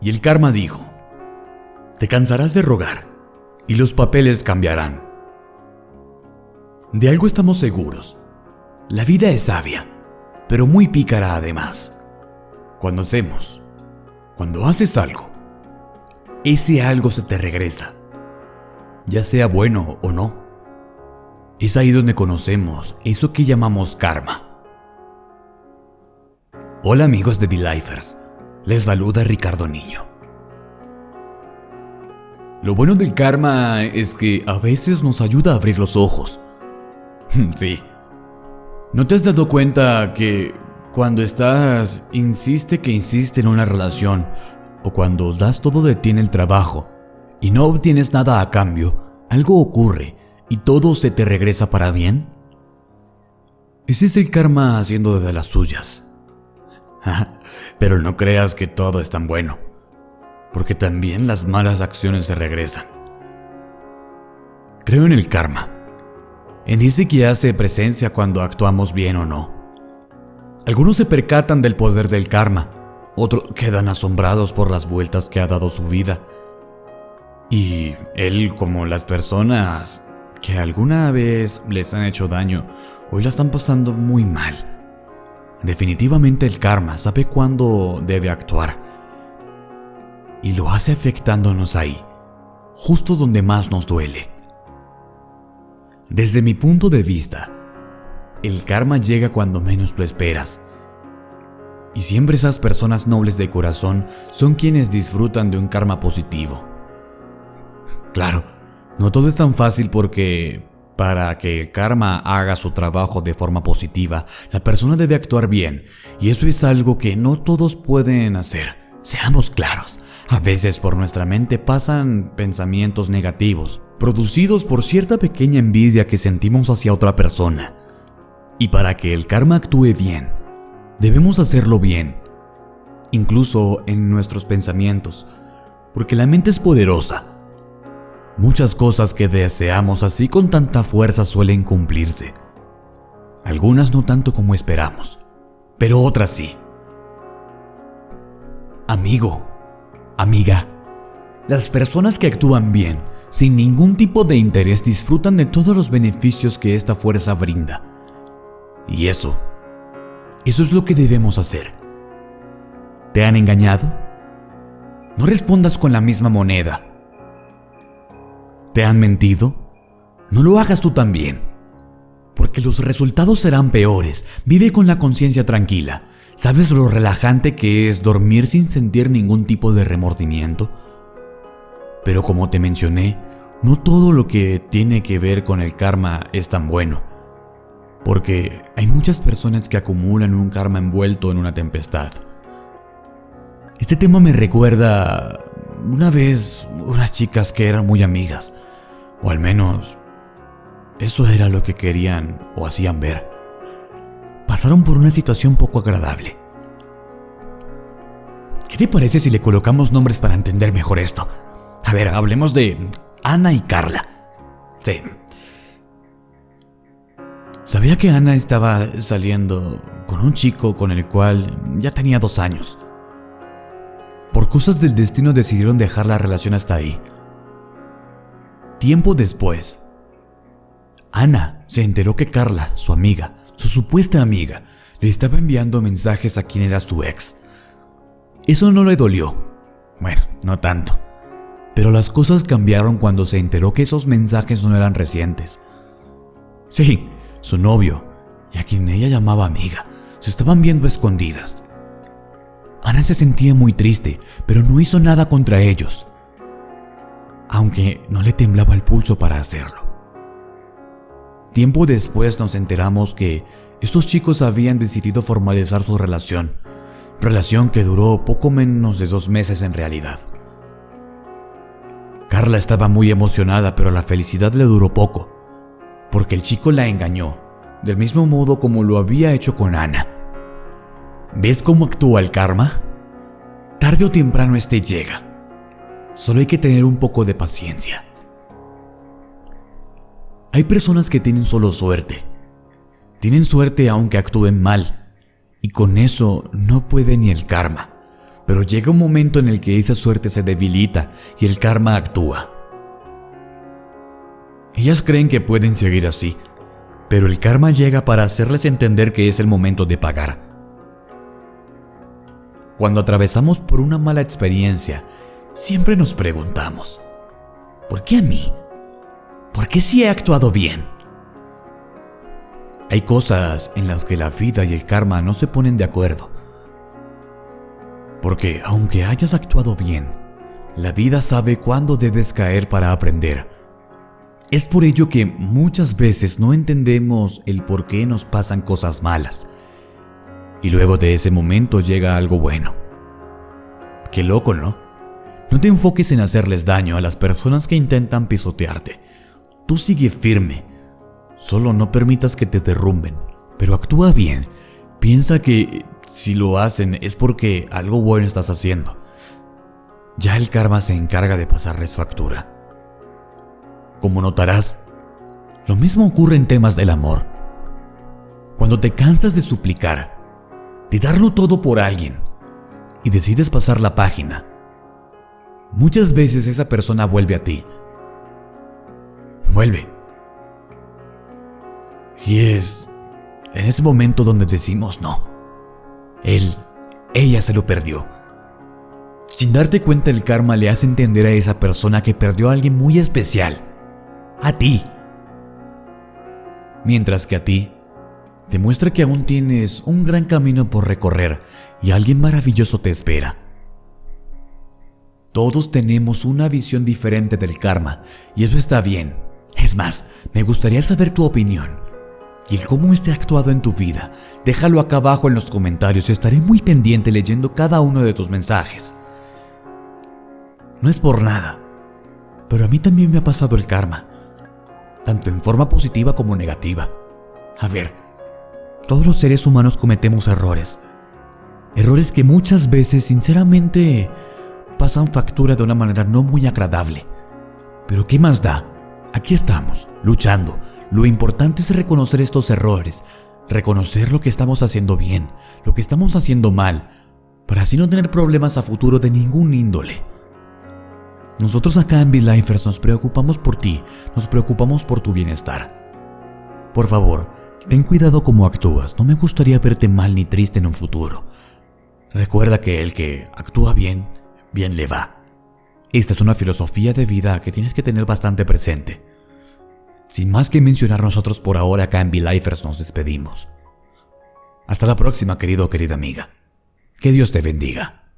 Y el karma dijo, te cansarás de rogar y los papeles cambiarán. De algo estamos seguros. La vida es sabia, pero muy pícara además. Cuando hacemos, cuando haces algo, ese algo se te regresa, ya sea bueno o no. Es ahí donde conocemos eso que llamamos karma. Hola amigos de D-Lifers, les saluda Ricardo Niño. Lo bueno del karma es que a veces nos ayuda a abrir los ojos. sí. ¿No te has dado cuenta que cuando estás, insiste que insiste en una relación, o cuando das todo de ti en el trabajo y no obtienes nada a cambio, algo ocurre y todo se te regresa para bien? Ese es el karma haciendo de las suyas. Pero no creas que todo es tan bueno, porque también las malas acciones se regresan. Creo en el karma, en ese que hace presencia cuando actuamos bien o no. Algunos se percatan del poder del karma, otros quedan asombrados por las vueltas que ha dado su vida. Y él, como las personas que alguna vez les han hecho daño, hoy la están pasando muy mal. Definitivamente el karma sabe cuándo debe actuar. Y lo hace afectándonos ahí, justo donde más nos duele. Desde mi punto de vista, el karma llega cuando menos lo esperas. Y siempre esas personas nobles de corazón son quienes disfrutan de un karma positivo. Claro, no todo es tan fácil porque para que el karma haga su trabajo de forma positiva, la persona debe actuar bien, y eso es algo que no todos pueden hacer. Seamos claros, a veces por nuestra mente pasan pensamientos negativos, producidos por cierta pequeña envidia que sentimos hacia otra persona. Y para que el karma actúe bien, debemos hacerlo bien, incluso en nuestros pensamientos, porque la mente es poderosa Muchas cosas que deseamos así con tanta fuerza suelen cumplirse. Algunas no tanto como esperamos, pero otras sí. Amigo, amiga, las personas que actúan bien, sin ningún tipo de interés, disfrutan de todos los beneficios que esta fuerza brinda. Y eso, eso es lo que debemos hacer. ¿Te han engañado? No respondas con la misma moneda ¿Te han mentido? No lo hagas tú también, porque los resultados serán peores. Vive con la conciencia tranquila. ¿Sabes lo relajante que es dormir sin sentir ningún tipo de remordimiento? Pero como te mencioné, no todo lo que tiene que ver con el karma es tan bueno, porque hay muchas personas que acumulan un karma envuelto en una tempestad. Este tema me recuerda una vez unas chicas que eran muy amigas, o al menos eso era lo que querían o hacían ver. Pasaron por una situación poco agradable. ¿Qué te parece si le colocamos nombres para entender mejor esto? A ver, hablemos de Ana y Carla. Sí. Sabía que Ana estaba saliendo con un chico con el cual ya tenía dos años. Por cosas del destino decidieron dejar la relación hasta ahí. Tiempo después, Ana se enteró que Carla, su amiga, su supuesta amiga, le estaba enviando mensajes a quien era su ex. Eso no le dolió. Bueno, no tanto. Pero las cosas cambiaron cuando se enteró que esos mensajes no eran recientes. Sí, su novio, y a quien ella llamaba amiga, se estaban viendo escondidas. Ana se sentía muy triste, pero no hizo nada contra ellos, aunque no le temblaba el pulso para hacerlo. Tiempo después nos enteramos que estos chicos habían decidido formalizar su relación, relación que duró poco menos de dos meses en realidad. Carla estaba muy emocionada, pero la felicidad le duró poco, porque el chico la engañó, del mismo modo como lo había hecho con Ana. ¿Ves cómo actúa el karma? Tarde o temprano este llega. Solo hay que tener un poco de paciencia. Hay personas que tienen solo suerte. Tienen suerte aunque actúen mal. Y con eso no puede ni el karma. Pero llega un momento en el que esa suerte se debilita y el karma actúa. Ellas creen que pueden seguir así, pero el karma llega para hacerles entender que es el momento de pagar. Cuando atravesamos por una mala experiencia, siempre nos preguntamos, ¿por qué a mí? ¿Por qué si he actuado bien? Hay cosas en las que la vida y el karma no se ponen de acuerdo. Porque aunque hayas actuado bien, la vida sabe cuándo debes caer para aprender. Es por ello que muchas veces no entendemos el por qué nos pasan cosas malas. Y luego de ese momento llega algo bueno. Qué loco, ¿no? No te enfoques en hacerles daño a las personas que intentan pisotearte. Tú sigue firme Solo no permitas que te derrumben, pero actúa bien. Piensa que si lo hacen es porque algo bueno estás haciendo. Ya el karma se encarga de pasarles factura. Como notarás, lo mismo ocurre en temas del amor. Cuando te cansas de suplicar, de darlo todo por alguien, y decides pasar la página, muchas veces esa persona vuelve a ti. Vuelve y es en ese momento donde decimos no. Él, ella se lo perdió. Sin darte cuenta el karma le hace entender a esa persona que perdió a alguien muy especial. A ti. Mientras que a ti, demuestra que aún tienes un gran camino por recorrer y alguien maravilloso te espera. Todos tenemos una visión diferente del karma y eso está bien. Es más, me gustaría saber tu opinión y el cómo esté actuado en tu vida. Déjalo acá abajo en los comentarios, estaré muy pendiente leyendo cada uno de tus mensajes. No es por nada, pero a mí también me ha pasado el karma, tanto en forma positiva como negativa. A ver, todos los seres humanos cometemos errores. Errores que muchas veces, sinceramente, pasan factura de una manera no muy agradable. Pero ¿qué más da? Aquí estamos, luchando, lo importante es reconocer estos errores, reconocer lo que estamos haciendo bien, lo que estamos haciendo mal, para así no tener problemas a futuro de ningún índole. Nosotros acá en BeLifers nos preocupamos por ti, nos preocupamos por tu bienestar. Por favor, ten cuidado cómo actúas, no me gustaría verte mal ni triste en un futuro. Recuerda que el que actúa bien, bien le va. Esta es una filosofía de vida que tienes que tener bastante presente. Sin más que mencionar nosotros por ahora acá en V-Lifers nos despedimos. Hasta la próxima querido o querida amiga. Que Dios te bendiga.